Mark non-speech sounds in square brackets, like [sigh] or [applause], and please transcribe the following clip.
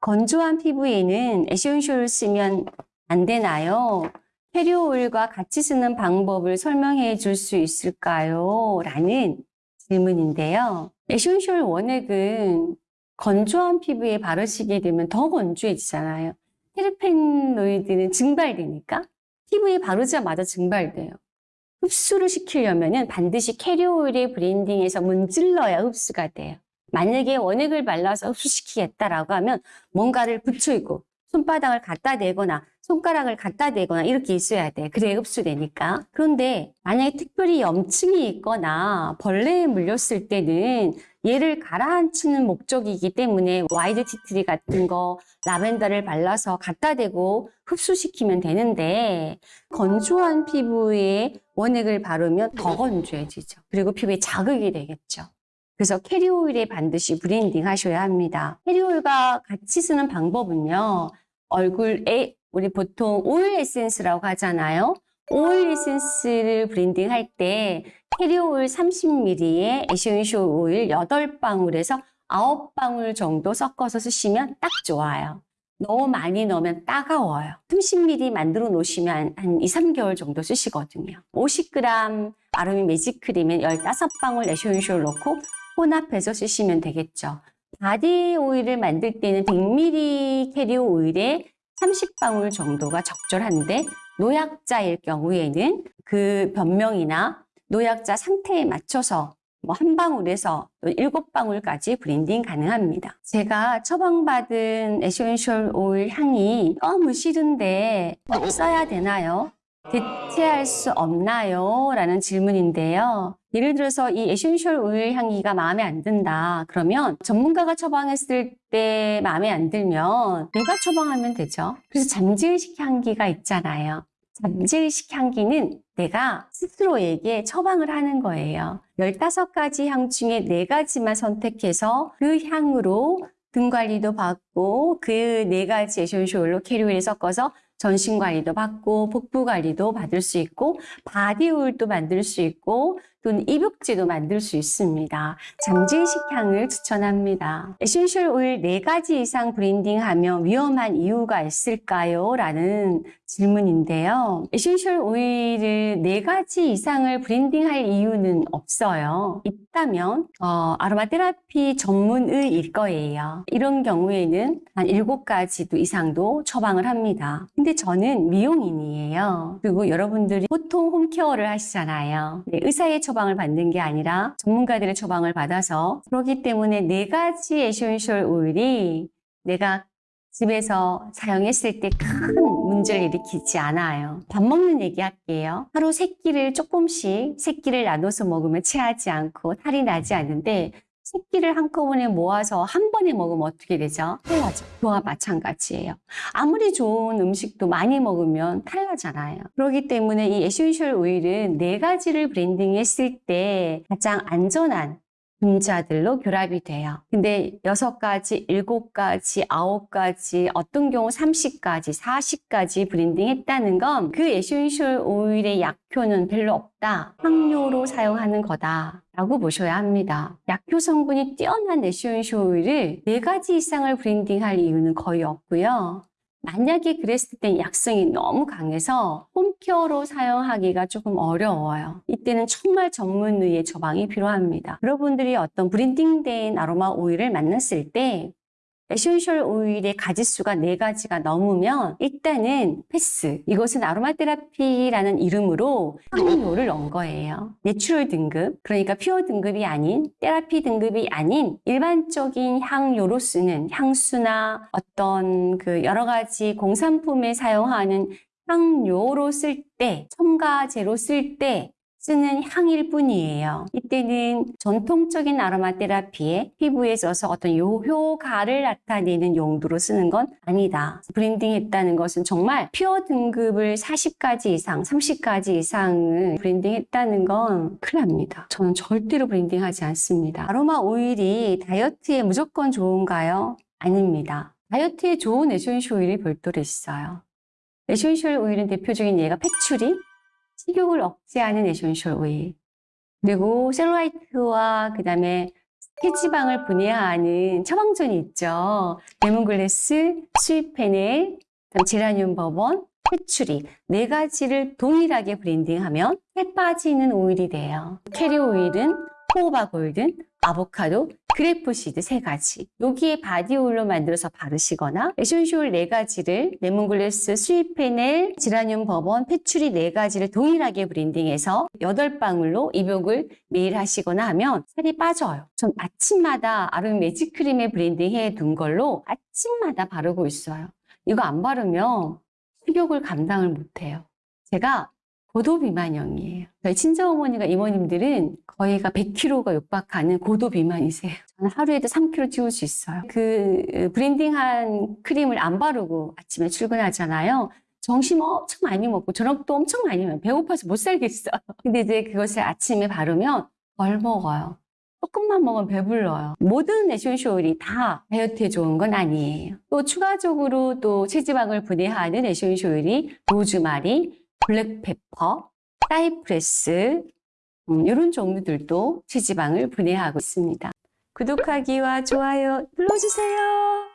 건조한 피부에는 essential을 쓰면 안 되나요? 캐리어 오일과 같이 쓰는 방법을 설명해 줄 수 있을까요? 라는 질문인데요. essential 원액은 건조한 피부에 바르시게 되면 더 건조해지잖아요. 테르페노이드는 증발되니까 피부에 바르자마자 증발돼요. 흡수를 시키려면 반드시 캐리어 오일에 blending해서 문질러야 흡수가 돼요. 만약에 원액을 발라서 흡수시키겠다라고 하면 뭔가를 붙이고 손바닥을 갖다 대거나 손가락을 갖다 대거나 이렇게 있어야 돼. 그래야 흡수되니까. 그런데 만약에 특별히 염증이 있거나 벌레에 물렸을 때는 얘를 가라앉히는 목적이기 때문에 wide tea tree 같은 거 라벤더를 발라서 갖다 대고 흡수시키면 되는데 건조한 피부에 원액을 바르면 더 건조해지죠. 그리고 피부에 자극이 되겠죠. 그래서 캐리오일에 반드시 blending 하셔야 합니다. 캐리오일과 같이 쓰는 방법은요. 얼굴에 우리 보통 오일 에센스라고 하잖아요. 오일 에센스를 blending 할 때 캐리오일 30ml에 essential 오일 8방울에서 9방울 정도 섞어서 쓰시면 딱 좋아요. 너무 많이 넣으면 따가워요. 30ml 만들어 놓으시면 한 2, 3개월 정도 쓰시거든요. 50g 아로미 매직 크림엔 15방울 essential 넣고 혼합해서 쓰시면 되겠죠. 바디 오일을 만들 때는 100ml 캐리어 오일에 30방울 정도가 적절한데 노약자일 경우에는 그 병명이나 노약자 상태에 맞춰서 뭐 한 방울에서 일곱 방울까지 blending 가능합니다. 제가 처방받은 essential 오일 향이 너무 싫은데 써야 되나요? 대체할 수 없나요? 라는 질문인데요. 예를 들어서 이 essential 오일 향기가 마음에 안 든다. 그러면 전문가가 처방했을 때 마음에 안 들면 내가 처방하면 되죠. 그래서 잠질식 향기가 있잖아요. 잠질식 향기는 내가 스스로에게 처방을 하는 거예요. 15가지 향 중에 4가지만 선택해서 그 향으로 등 관리도 받고 그 4가지 essential 오일로 캐리오일 섞어서 전신 관리도 받고 복부 관리도 받을 수 있고 바디 오일도 만들 수 있고 또는 입욕제도 만들 수 있습니다. 잠질식 향을 추천합니다. essential 오일 4가지 이상 blending하면 위험한 이유가 있을까요? 라는 질문인데요. essential 오일을 4가지 이상을 blending할 이유는 없어요. 있다면 어, 아로마 테라피 전문의일 거예요. 이런 경우에는 한 7가지도 이상도 처방을 합니다. 근데 저는 미용인이에요. 그리고 여러분들이 보통 home care를 하시잖아요. 네, 의사의 처방을 받는 게 아니라 전문가들의 처방을 받아서 그렇기 때문에 네 가지 essential 오일이 내가 집에서 사용했을 때 큰 문제를 일으키지 않아요. 밥 먹는 얘기 할게요. 하루 세 끼를 조금씩 세 끼를 나눠서 먹으면 체하지 않고 탈이 나지 않는데 세 끼를 한꺼번에 모아서 한 번에 먹으면 어떻게 되죠? 탈나죠. 그와 마찬가지예요. 아무리 좋은 음식도 많이 먹으면 탈나잖아요. 그렇기 때문에 이 essential oil은 네 가지를 블렌딩했을 때 가장 안전한 분자들로 결합이 돼요. 근데 여섯 가지, 일곱 가지, 아홉 가지, 어떤 경우 30가지, 40가지 블렌딩 했다는 건 그 essential oil의 약효는 별로 없다. 향료로 사용하는 거다. 라고 보셔야 합니다. 약효 성분이 뛰어난 essential oil을 네 가지 이상을 블렌딩할 이유는 거의 없고요. 만약에 그랬을 땐 약성이 너무 강해서 home care로 사용하기가 조금 어려워요. 이때는 정말 전문의의 처방이 필요합니다. 여러분들이 어떤 블렌딩된 아로마 오일을 만났을 때 essential oil의 가지수가 네가지가 넘으면 일단은 패스. 이것은 아로마 테라피라는 이름으로 향료를 넣은 거예요. natural 등급, 그러니까 pure 등급이 아닌 테라피 등급이 아닌 일반적인 향료로 쓰는 향수나 어떤 그 여러 가지 공산품에 사용하는 향료로 쓸 때, 첨가제로 쓸 때 쓰는 향일 뿐이에요. 이때는 전통적인 아로마 테라피에 피부에 써서 어떤 요 효과를 나타내는 용도로 쓰는 건 아니다. 블렌딩 했다는 것은 정말 pure 등급을 40가지 이상, 30가지 이상을 블렌딩 했다는 건 큰일 납니다. 저는 절대로 블렌딩 하지 않습니다. 아로마 오일이 다이어트에 무조건 좋은가요? 아닙니다. 다이어트에 좋은 essential oil이 별도로 있어요. essential oil은 대표적인 예가 patchouli, 식욕을 억제하는 essential oil. 그리고 셀룰라이트와 그 다음에 체지방을 분해하는 처방전이 있죠. 레몬글래스, 그다음 geranium bourbon, patchouli 네 가지를 동일하게 블렌딩하면 살 빠지는 오일이 돼요. carrier oil은 jojoba golden, 아보카도, grapeseed 세 가지. 여기에 body oil로 만들어서 바르시거나 essential oil 네 가지를 lemongrass, sweet fennel, geranium bourbon, patchouli 네 가지를 동일하게 블렌딩해서 여덟 방울로 입욕을 매일 하시거나 하면 살이 빠져요. 전 아침마다 아름 매직크림에 블렌딩해 둔 걸로 아침마다 바르고 있어요. 이거 안 바르면 식욕을 감당을 못해요. 제가 고도 비만형이에요. 저희 친정어머니가 이모님들은 거의가 100kg가 육박하는 고도 비만이세요. 저는 하루에도 3kg 찌울 수 있어요. 그 블렌딩한 크림을 안 바르고 아침에 출근하잖아요. 점심 엄청 많이 먹고 저녁도 엄청 많이 먹어요. 배고파서 못 살겠어요. [laughs] 근데 이제 그것을 아침에 바르면 덜 먹어요. 조금만 먹으면 배불러요. 모든 essential oil이 다 다이어트에 좋은 건 아니에요. 또 추가적으로 또 체지방을 분해하는 오일이 로즈마리, 블랙페퍼, 사이프레스 음, 이런 종류들도 체지방을 분해하고 있습니다. 구독하기와 좋아요 눌러주세요.